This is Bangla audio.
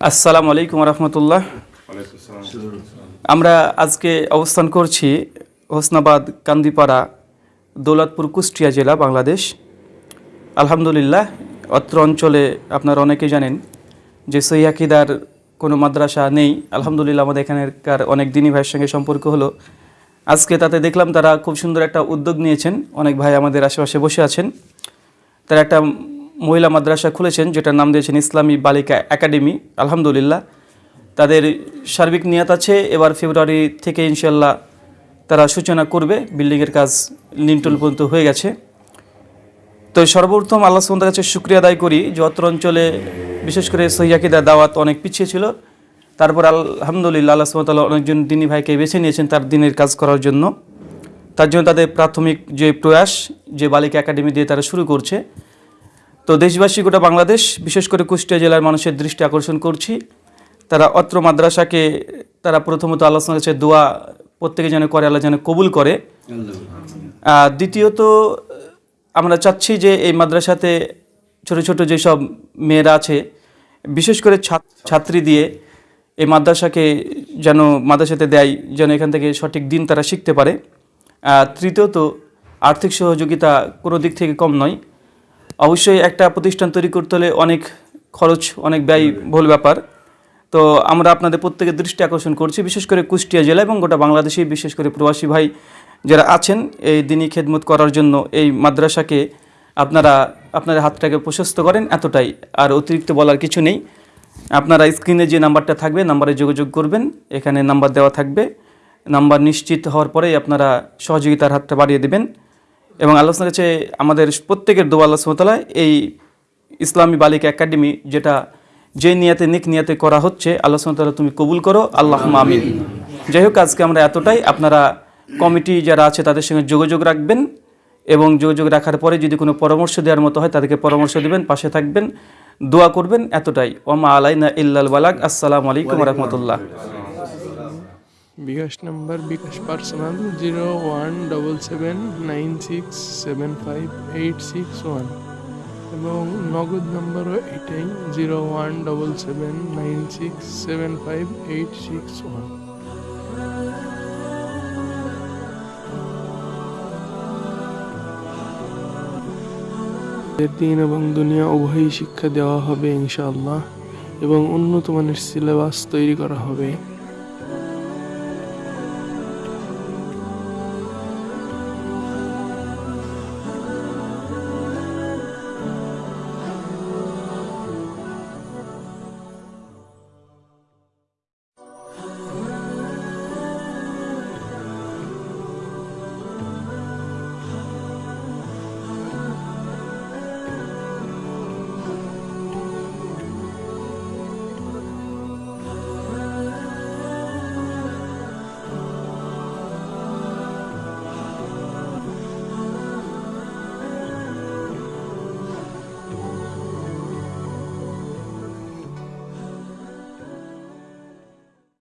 আসসালামু আলাইকুম রহমতুল্লাহ। আমরা আজকে অবস্থান করছি হোসনাবাদ কান্দিপাড়া দৌলতপুর কুষ্টিয়া জেলা, বাংলাদেশ। আলহামদুলিল্লাহ, অত্র অঞ্চলে আপনারা অনেকে জানেন যে সৈয়াকিদার কোনো মাদ্রাসা নেই। আলহামদুলিল্লাহ, আমাদের এখানকার অনেক দিনই ভাইয়ের সঙ্গে সম্পর্ক হলো। আজকে তাতে দেখলাম তারা খুব সুন্দর একটা উদ্যোগ নিয়েছেন। অনেক ভাই আমাদের আশেপাশে বসে আছেন। তারা একটা মহিলা মাদ্রাসা খুলেছেন, যেটার নাম দিয়েছেন ইসলামী বালিকা একাডেমি। আলহামদুলিল্লাহ, তাদের সার্বিক নিয়াত আছে। এবার ফেব্রুয়ারি থেকে ইনশাল্লাহ তারা সূচনা করবে। বিল্ডিংয়ের কাজ লিন্টল পর্যন্ত হয়ে গেছে। তো সর্বপ্রথম আল্লাহ সুমতার কাছে শুক্রিয়া আদায় করি যে অত্র অঞ্চলে বিশেষ করে সহিয়াকিদা দাওয়াত অনেক পিছিয়ে ছিল। তারপর আলহামদুলিল্লাহ আল্লাহ সুমতাল্লাহ অনেকজন দিনী ভাইকে বেছে নিয়েছেন তার দিনের কাজ করার জন্য। তার জন্য তাদের প্রাথমিক যে প্রয়াস, যে বালিকা একাডেমি দিয়ে তারা শুরু করছে তো দেশবাসী গোটা বাংলাদেশ বিশেষ করে কুষ্টিয়া জেলার মানুষের দৃষ্টি আকর্ষণ করছি। তারা অত্র মাদ্রাসাকে তারা প্রথমত আল্লাহর কাছে দোয়া প্রত্যেকে যেন করে আল্লাহ যেন কবুল করে। দ্বিতীয়ত আমরা চাচ্ছি যে এই মাদ্রাসাতে ছোট ছোট যেসব মেয়েরা আছে বিশেষ করে ছাত্রী দিয়ে এই মাদ্রাসাকে যেন মাদ্রাসাতে দেয় যেন এখান থেকে সঠিক দিন তারা শিখতে পারে। তৃতীয়ত আর্থিক সহযোগিতা কোনো দিক থেকে কম নয়। অবশ্যই একটা প্রতিষ্ঠান তৈরি করতে হলে অনেক খরচ অনেক ব্যয় বহুল ব্যাপার। তো আমরা আপনাদের প্রত্যেকের দৃষ্টি আকর্ষণ করছি বিশেষ করে কুষ্টিয়া জেলা এবং গোটা বাংলাদেশে বিশেষ করে প্রবাসী ভাই যারা আছেন এই দিনই খেদমত করার জন্য এই মাদ্রাসাকে আপনারা আপনার হাতটাকে প্রশস্ত করেন এতটাই। আর অতিরিক্ত বলার কিছু নেই। আপনারা স্ক্রিনে যে নাম্বারটা থাকবে নাম্বারে যোগাযোগ করবেন। এখানে নাম্বার দেওয়া থাকবে। নাম্বার নিশ্চিত হওয়ার পরেই আপনারা সহযোগিতার হাতটা বাড়িয়ে দেবেন। এবং আল্লাহর কাছে আমাদের প্রত্যেকের দোয়া আল্লাহ সুমতালা এই ইসলামী বালিকা একাডেমি যেটা যে নিয়াতে, নিক নিয়াতে করা হচ্ছে, আল্লাহ সুমতালা তুমি কবুল করো। আল্লাহ আমিন। যাই হোক, আজকে আমরা এতটাই। আপনারা কমিটি যারা আছে তাদের সঙ্গে যোগাযোগ রাখবেন এবং যোগাযোগ রাখার পরে যদি কোনো পরামর্শ দেওয়ার মতো হয় তাদেরকে পরামর্শ দেবেন, পাশে থাকবেন, দোয়া করবেন এতটাই। ওমা আলাইনা ইল্লাল বালাক আসসালামু আলাইকুম রহমতুল্লাহ। BKash number bKash personal zero one double seven nine six seven five eight six one এবং নগদ নাম্বারও এটাই zero one double seven nine six seven five eight six one. দিন এবং দুনিয়া উভয়ই শিক্ষা দেওয়া হবে ইনশাআল্লাহ এবং উন্নত মানের সিলেবাস তৈরি করা হবে।